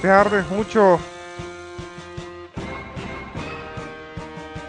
te ardes mucho.